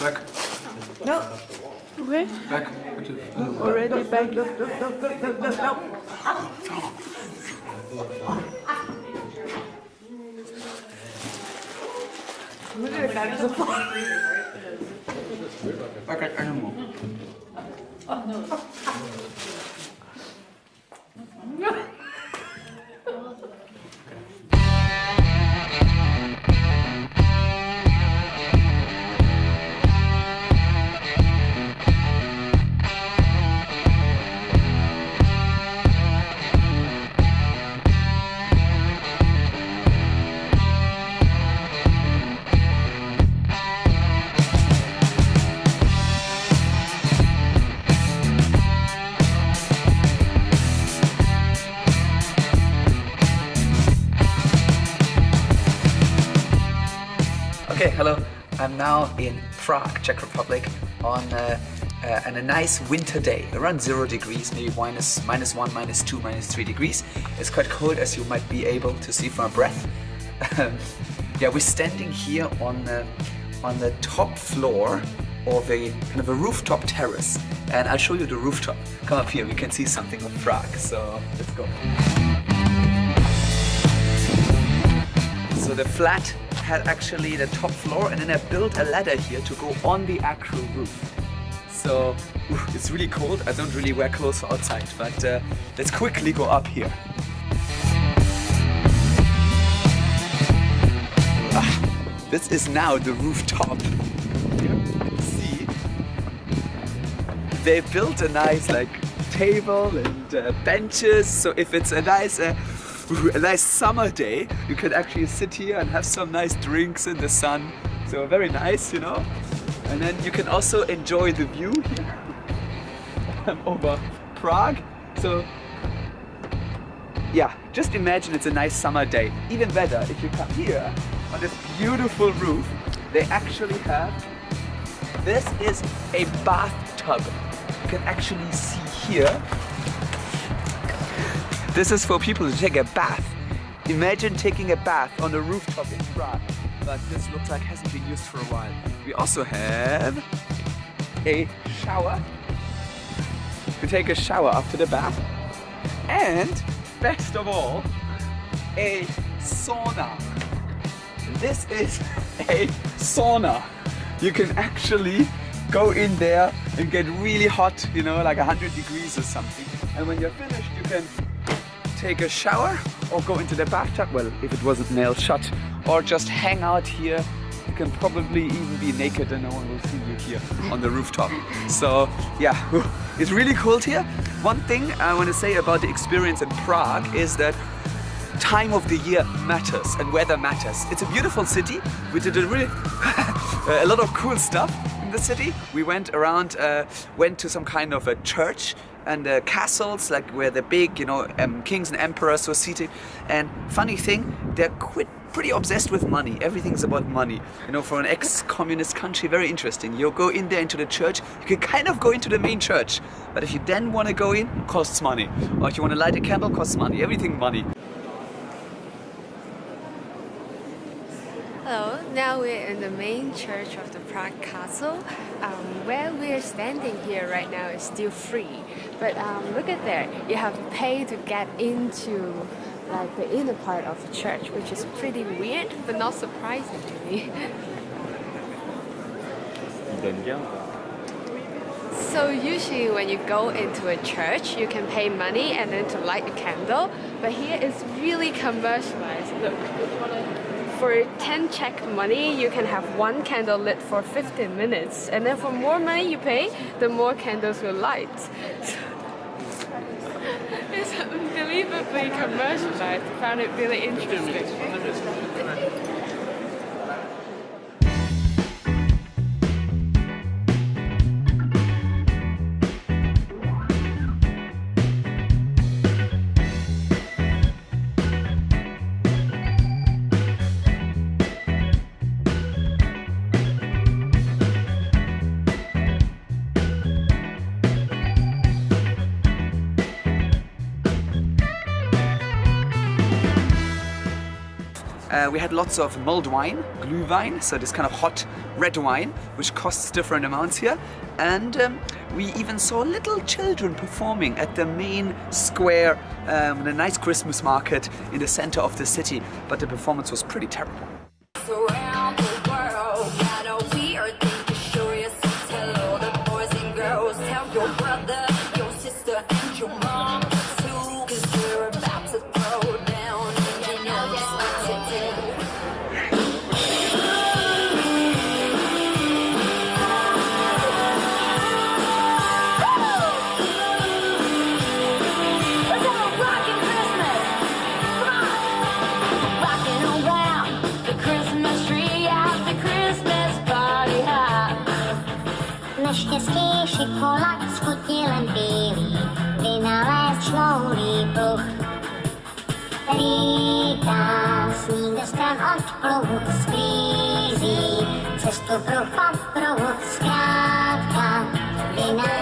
Back. No. Okay. Back. Already back. Back like animal. Okay, hello. I'm now in Prague, Czech Republic, on uh, uh, on a nice winter day, around zero degrees, maybe minus minus one, minus two, minus three degrees. It's quite cold, as you might be able to see from my breath. Um, yeah, we're standing here on uh, on the top floor of a kind of a rooftop terrace, and I'll show you the rooftop. Come up here, we can see something of Prague. So let's go. The flat had actually the top floor and then I built a ladder here to go on the actual roof. So it's really cold. I don't really wear clothes outside, but uh, let's quickly go up here. Ah, this is now the rooftop. See. They built a nice like table and uh, benches. So if it's a nice uh, a nice summer day, you can actually sit here and have some nice drinks in the sun. So very nice, you know. And then you can also enjoy the view here over Prague. So yeah, just imagine it's a nice summer day. Even better, if you come here on this beautiful roof, they actually have, this is a bathtub. You can actually see here this is for people to take a bath. Imagine taking a bath on a rooftop in Prague. But this looks like hasn't been used for a while. We also have a shower. You take a shower after the bath. And best of all, a sauna. This is a sauna. You can actually go in there and get really hot, you know, like 100 degrees or something. And when you're finished, you can take a shower or go into the bathtub, well, if it wasn't nailed shut, or just hang out here. You can probably even be naked and no one will see you here on the rooftop. So yeah, it's really cold here. One thing I want to say about the experience in Prague is that time of the year matters and weather matters. It's a beautiful city. We did a really a lot of cool stuff in the city. We went around, uh, went to some kind of a church and uh, castles, like where the big, you know, um, kings and emperors were seated. And funny thing, they're quite pretty obsessed with money. Everything's about money. You know, for an ex-communist country, very interesting. You go in there into the church, you can kind of go into the main church. But if you then want to go in, costs money. Or if you want to light a candle, costs money. Everything money. Hello, now we're in the main church of the Prague Castle. Um, where we're standing here right now is still free, but um, look at there, you have to pay to get into like the inner part of the church, which is pretty weird, but not surprising to me. So usually when you go into a church, you can pay money and then to light a candle, but here it's really commercialized. Look, for 10 Czech money, you can have one candle lit for 15 minutes. And then for more money you pay, the more candles will light. it's unbelievably commercialized. I found it really interesting. Uh, we had lots of mulled wine, glühwein, so this kind of hot red wine, which costs different amounts here. And um, we even saw little children performing at the main square, um, the nice Christmas market in the center of the city. But the performance was pretty terrible. around the Bůh. Lídá ze stran od pruhu sklízí cestu pruh pro paprout, zkrátka vynálezí.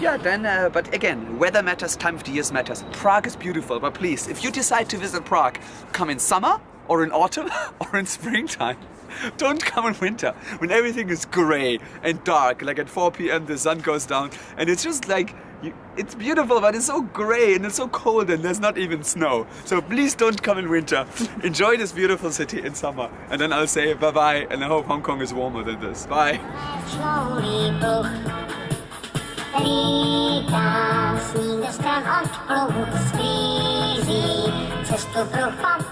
Yeah, uh, then, uh, but again, weather matters, time of the years matters. Prague is beautiful, but please, if you decide to visit Prague, come in summer or in autumn or in springtime. Don't come in winter when everything is gray and dark. Like at 4 p.m., the sun goes down, and it's just like you, it's beautiful, but it's so gray and it's so cold, and there's not even snow. So please don't come in winter. Enjoy this beautiful city in summer, and then I'll say bye bye, and I hope Hong Kong is warmer than this. Bye. Hlídá sníh deškem od sklízí cestu pro pad